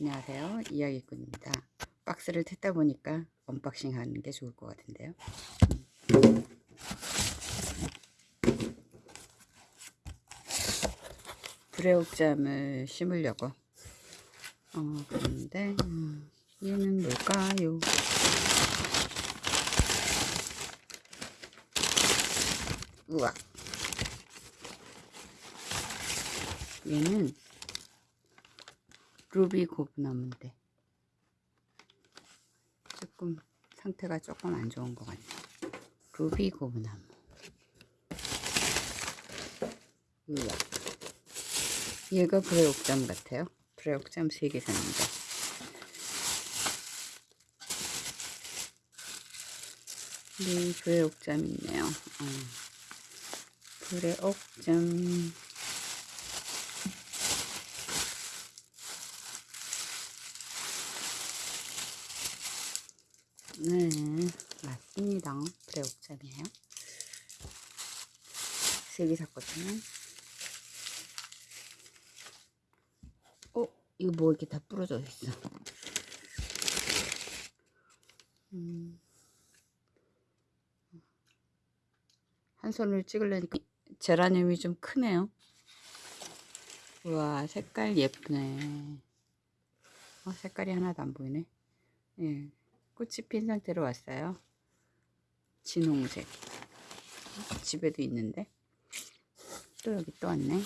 안녕하세요. 이야기꾼입니다. 박스를 뜯다 보니까 unboxing 하는 게 좋을 것 같은데요. 부레옥잠을 심으려고. 어 그런데 음, 얘는 뭘까요? 우와. 얘는 루비 고브나무인데. 조금 상태가 조금 안 좋은 것 같네. 루비 고브나무 우와. 얘가 불의 옥잠 같아요. 불의 옥잠 3개 샀는데 네 불의 옥잠 있네요. 어. 불의 옥잠 짜리예요. 세 개 샀거든요. 어? 이거 뭐 이렇게 다 부러져 있어. 음. 한 손을 찍으려니까 제라늄이 좀 크네요. 우와 색깔 예쁘네. 어, 색깔이 하나도 안 보이네. 예, 꽃이 핀 상태로 왔어요. 진홍색. 집에도 있는데. 또 여기 또 왔네. 음.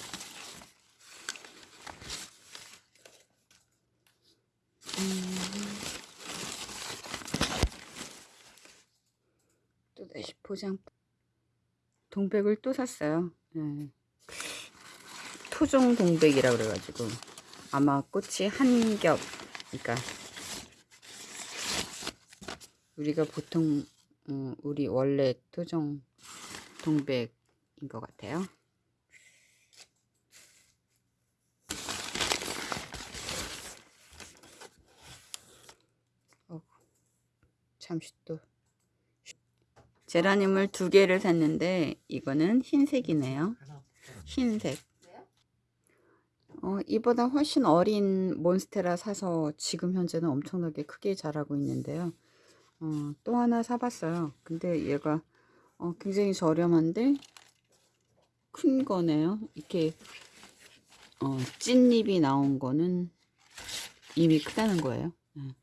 또 다시 포장. 동백을 또 샀어요. 네. 토종 동백이라 그래가지고 아마 꽃이 한 겹, 그러니까 우리가 보통 어, 우리 원래 토종 동백인 것 같아요. 어, 잠시 또 제라늄을 두 개를 샀는데 이거는 흰색이네요. 흰색. 어, 이보다 훨씬 어린 몬스테라 사서 지금 현재는 엄청나게 크게 자라고 있는데요. 어, 또 하나 사봤어요. 근데 얘가 어, 굉장히 저렴한데 큰 거네요. 이렇게 어, 찐잎이 나온 거는 이미 크다는 거예요. 네.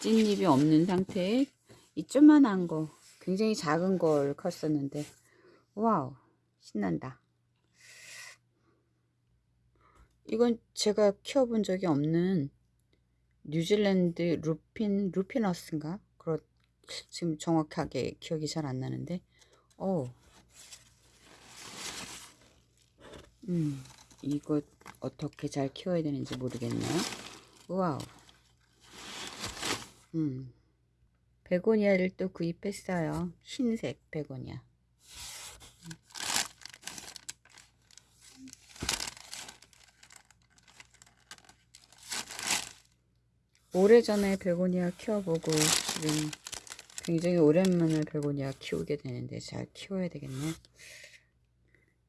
찐잎이 없는 상태에 이 조만한 거 굉장히 작은 걸 컸었는데 와우 신난다. 이건 제가 키워본 적이 없는 뉴질랜드 루핀 루피너스인가 그렇 지금 정확하게 기억이 잘 안 나는데 어. 음, 이거 어떻게 잘 키워야 되는지 모르겠네요. wow. 음. 베고니아를 또 구입했어요. 흰색 베고니아. 오래전에 베고니아 키워보고 지금 굉장히 오랜만에 베고니아 키우게 되는데 잘 키워야 되겠네.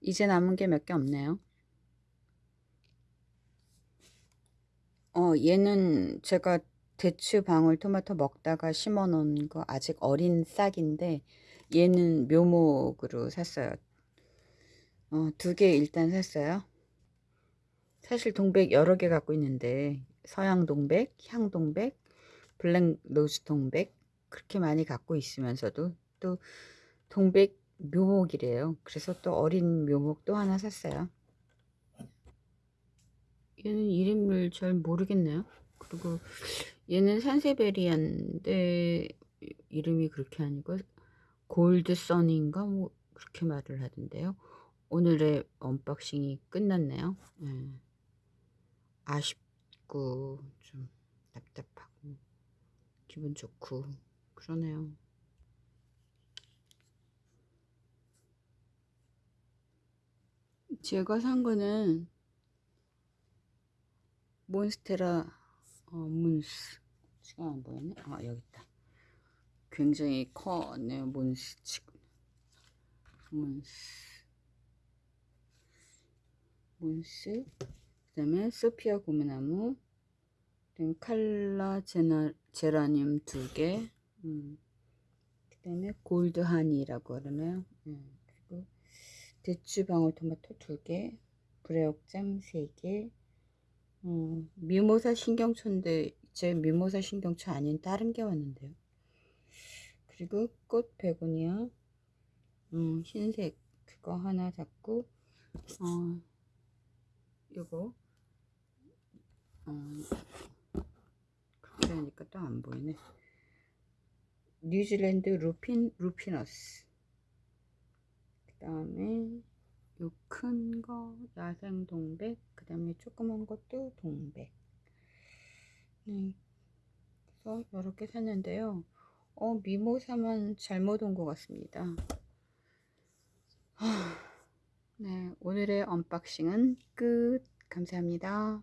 이제 남은 게 몇 개 없네요. 어 얘는 제가 대추 방울 토마토 먹다가 심어 놓은 거 아직 어린 싹인데 얘는 묘목으로 샀어요. 어, 두 개 일단 샀어요. 사실 동백 여러 개 갖고 있는데 서양 동백, 향 동백, black rose 동백 그렇게 많이 갖고 있으면서도 또 동백 묘목이래요. 그래서 또 어린 묘목 또 하나 샀어요. 얘는 이름을 잘 모르겠네요. 그리고 얘는 산세베리안데 이름이 그렇게 아니고 gold sun인가 뭐 그렇게 말을 하던데요. 오늘의 unboxing이 끝났네요. 네. 아쉽 춥고 좀 답답하고 기분 좋고 그러네요. 제가 산 거는 몬스테라 어, 문스 지금 안 보이네? 아 여기 있다. 굉장히 커네요 몬스 지금 몬스 몬스 그 다음에 소피아 고무나무 칼라 제나, 제라늄 두 개. 음. 그 다음에 골드 하니라고 그러나요? 음. 그리고 대추 방울토마토 두 개. 브레옥잠 세 개. 음, 미모사 신경초인데 제 미모사 신경초 아닌 다른 게 왔는데요. 그리고 꽃 베고니아 음, 흰색 그거 하나 잡고 어 요거 어 그렇게 하니까 또 안 보이네. 뉴질랜드 루핀 루피너스. 그 다음에 요 큰 거 야생 동백 그 다음에 조그만 것도 동백. 네. 그래서 이렇게 샀는데요. 어 미모사만 잘못 온 것 같습니다. 하, 네. 오늘의 언박싱은 끝. 감사합니다